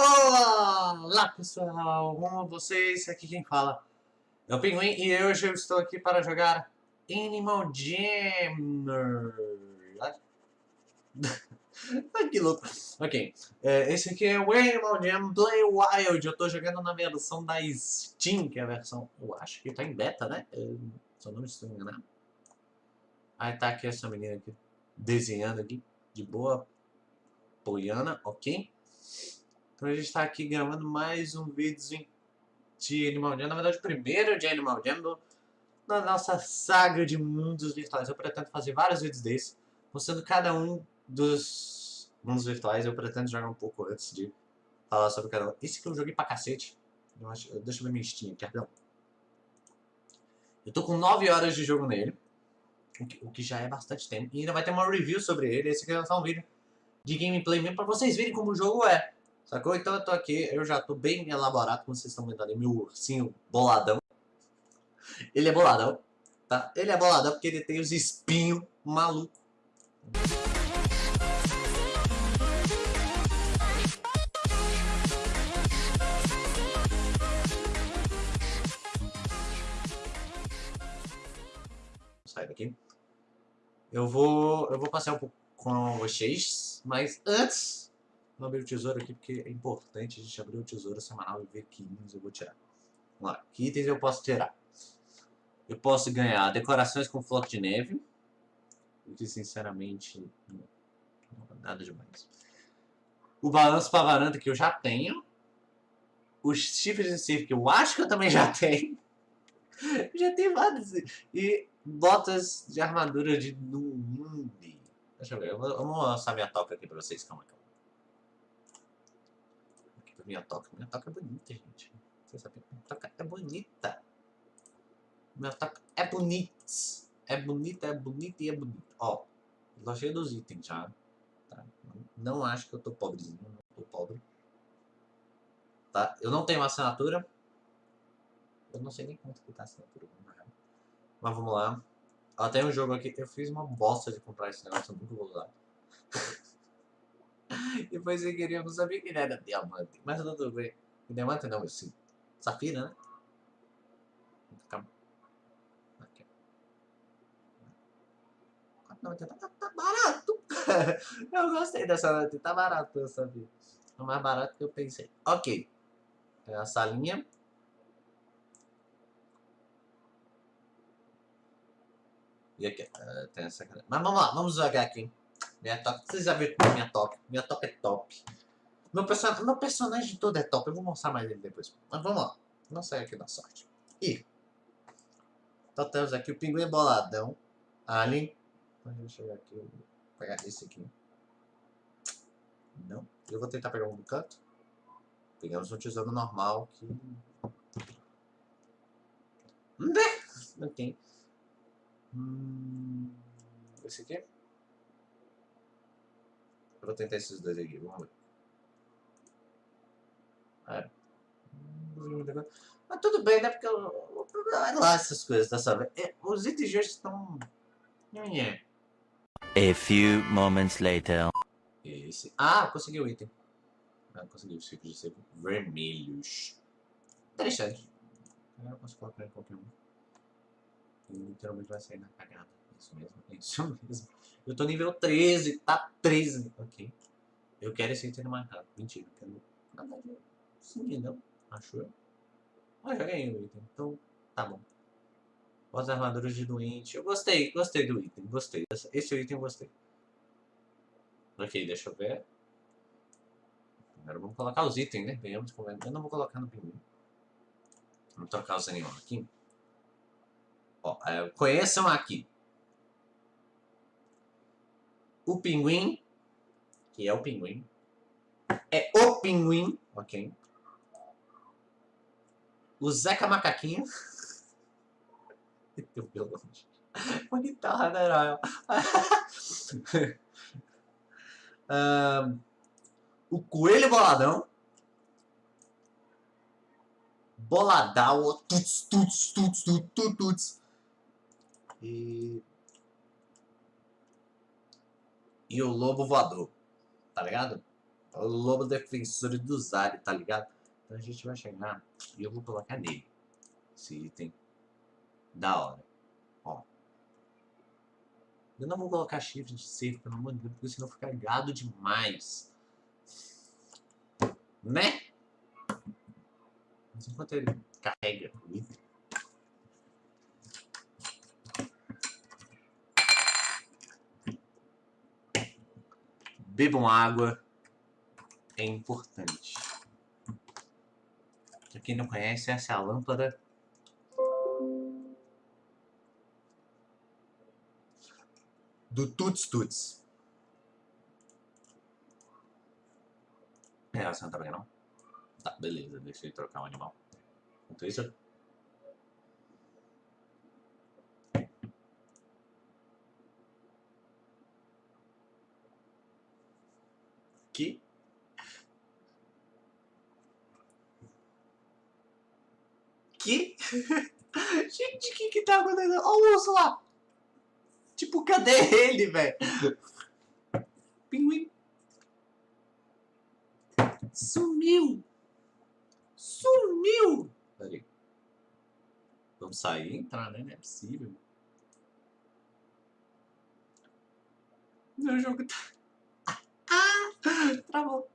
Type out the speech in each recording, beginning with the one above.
Olá pessoal, como vocês? Aqui quem fala é o Pinguim e hoje eu estou aqui para jogar Animal Jam. Ai que louco. Ok, é, esse aqui é o Animal Jam Play Wild. Eu estou jogando na versão da Steam, que é a versão, eu acho que está em beta, né? Se eu não estou enganando. Aí tá aqui essa menina aqui desenhando aqui, de boa, Poliana, ok? Então a gente está aqui gravando mais um vídeo de Animal Jam, na verdade o primeiro de Animal Jam do, da nossa saga de mundos virtuais. Eu pretendo fazer vários vídeos desses, mostrando cada um dos mundos virtuais. Eu pretendo jogar um pouco antes de falar sobre cada um. Esse que eu joguei pra cacete. Eu acho, deixa eu ver minha Steam aqui, perdão. Eu tô com 9 horas de jogo nele, o que, o que já é bastante tempo. E ainda vai ter uma review sobre ele. Esse aqui é só um vídeo de gameplay mesmo, pra vocês verem como o jogo é. Sacou? Então eu tô aqui, eu já tô bem elaborado, como vocês estão vendo ali, meu ursinho boladão. Ele é boladão, tá? Ele é boladão porque ele tem os espinhos malucos. Sai daqui. Eu vou, eu vou passear um pouco com vocês, mas antes Vou abrir o tesouro aqui porque é importante a gente abrir o tesouro semanal e ver que itens eu vou tirar. Vamos lá, que itens eu posso tirar? Eu posso ganhar decorações com floco de neve, o que sinceramente não, não nada demais. O balanço para varanda que eu já tenho. Os chifres de circo que eu acho que eu também já tenho. já tenho vários. E botas de armadura de Numundi. Deixa eu ver, eu vou, eu vou mostrar minha toca aqui pra vocês, calma, calma minha toca. É bonita, gente. Você sabe? Minha toca é bonita. Minha toca é bonita. É bonita, é bonita e é bonita. Ó, cheio dos itens já. Tá? Não acho que eu tô pobrezinho. Não tô pobre. Tá? Eu não tenho assinatura. Eu não sei nem quanto que tá assinatura. Mas vamos lá. Ó, tem um jogo aqui. Eu fiz uma bosta de comprar esse negócio. Eu nunca vou usar. Depois sem querer, eu não sabia que ele era diamante. Mas tudo bem. Diamante não, esse safira, né? Calma. Aqui. Tá, tá, tá barato. eu gostei dessa noite. Tá barato essa vida. É mais barato que eu pensei. Ok. É a salinha. E aqui, uh, tem essa... Mas vamos lá, vamos jogar aqui. Minha toca. Vocês já viram minha toca? Minha toca é top. Meu, person... meu personagem todo é top. Eu vou mostrar mais ele depois. Mas vamos lá. Não sai aqui da sorte. E. Então temos aqui o pinguim boladão. Alien. Deixa eu ver aqui. vou pegar esse aqui. Não. Eu vou tentar pegar um do canto. Pegamos um tesouro normal que. Não tem. Hum, esse aqui. Vou tentar esses dois aqui, vamos ver. É. Mas tudo bem, né? Porque o problema é lá essas coisas, tá sabendo? É, os itens de hoje estão... A few moments later. Esse. Ah, consegui o item. Ah, consegui os ciclos de seco vermelhos. Interessante. Agora eu posso colocar em qualquer um. E literalmente vai sair na cagada. Isso mesmo, isso mesmo. Eu tô nível 13, tá 13. Ok. Eu quero esse item marcado. Mentira, eu quero... Na verdade, sim, não. Acho eu. Ah, já ganhei o item. Então, tá bom. As armaduras de doente. Eu gostei, gostei do item. Gostei. Esse item eu gostei. Ok, deixa eu ver. Primeiro vamos colocar os itens, né? Venhamos Eu não vou colocar no pinguim. Vamos trocar os animais aqui. Ó, é, conheçam aqui o pinguim, que é o pinguim, é o pinguim, ok? O Zeca Macaquinho. Teu violão. Uma guitarra, né, um, O Coelho Boladão. Boladão. Tuts, tuts, tuts, tuts, tuts. E e o lobo voador. Tá ligado? o lobo defensor do Zari, tá ligado? Então a gente vai chegar e eu vou colocar nele. Esse item da hora. Ó. Eu não vou colocar chifre de cerco, pelo amor de Deus, porque senão fica gado demais. Né? Mas enquanto ele carrega o item, bebam água, é importante. Pra quem não conhece, essa é a lâmpada do Tuts Tuts. É, você não tá vendo não? Tá, beleza, deixa eu trocar o um animal. Enquanto isso... Que? Que? Gente, o que que tá acontecendo? Olha o urso lá! Tipo, cadê ele, velho? Pinguim. Sumiu! Sumiu! Peraí. Vamos sair e entrar, né? Não é possível. Meu jogo tá... Ah! Travou.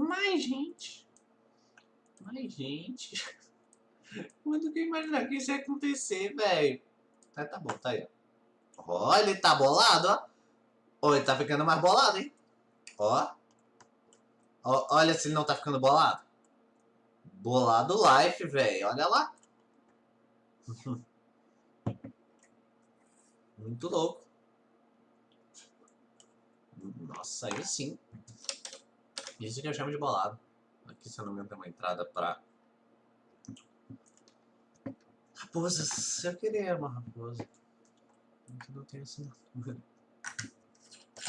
Mais gente. Mais gente. Quando que imaginar que isso ia acontecer, velho? Ah, tá bom, tá aí. Ó, ele tá bolado, ó. Ó, ele tá ficando mais bolado, hein? Ó. ó olha se ele não tá ficando bolado. Bolado life, velho. Olha lá. Muito louco. Nossa, aí sim. Isso que eu chamo de bolado. Aqui, se eu não me engano, tem uma entrada pra... Raposas. Eu queria uma raposa. Aqui não tem assinatura.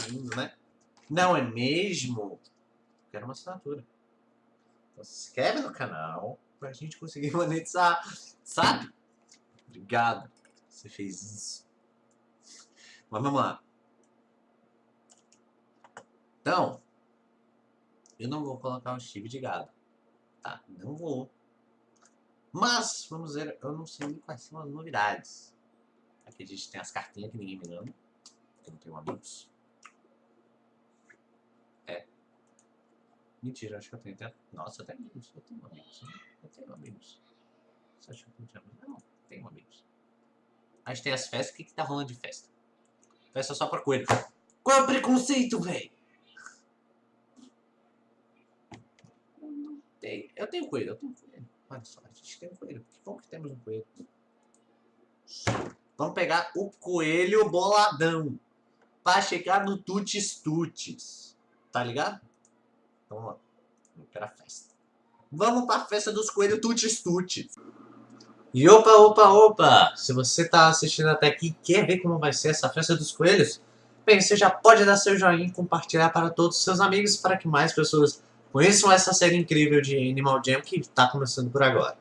Lindo, né? Não é mesmo? Quero uma assinatura. Então se inscreve no canal pra gente conseguir monetizar, sabe? Obrigado. Você fez isso. Mas vamos lá. Então, eu não vou colocar um chip de gado. Tá, não vou. Mas, vamos ver, eu não sei quais são as novidades. Aqui a gente tem as cartinhas que ninguém me ama. Eu não tenho amigos. É. Mentira, acho que eu tenho até... Nossa, eu tenho amigos. Eu tenho amigos. Eu tenho amigos. Você acha que eu não tenho amigos? Não, tenho amigos. A gente tem as festas. O que que tá rolando de festa? Festa só pra coelho. Qual é o preconceito, velho? Eu tenho coelho, eu tenho coelho. Olha só, a gente tem coelho. Que bom que temos um coelho. Vamos pegar o coelho boladão. Pra chegar no Tutis Tutis. Tá ligado? Então vamos lá. Vamos festa. Vamos pra festa dos coelhos Tutis Tutis. E opa, opa, opa! Se você tá assistindo até aqui e quer ver como vai ser essa festa dos coelhos, bem, você já pode dar seu joinha e compartilhar para todos os seus amigos para que mais pessoas conheçam essa série incrível de Animal Jam que está começando por agora.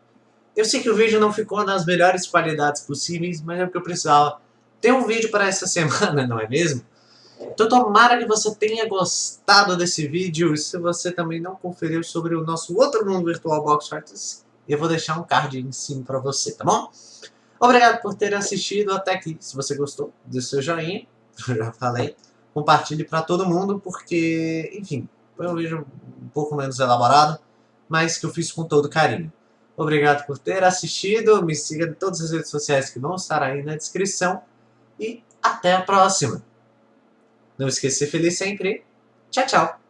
Eu sei que o vídeo não ficou nas melhores qualidades possíveis, mas é porque eu precisava ter um vídeo para essa semana, não é mesmo? Então tomara que você tenha gostado desse vídeo, e se você também não conferiu sobre o nosso outro mundo virtual Box Arts, eu vou deixar um card em cima para você, tá bom? Obrigado por ter assistido até aqui. Se você gostou, dê seu joinha, já falei. Compartilhe para todo mundo, porque, enfim, foi um vídeo pouco menos elaborado, mas que eu fiz com todo carinho. Obrigado por ter assistido, me siga em todas as redes sociais que vão estar aí na descrição, e até a próxima! Não esqueça de ser feliz sempre. Tchau, tchau!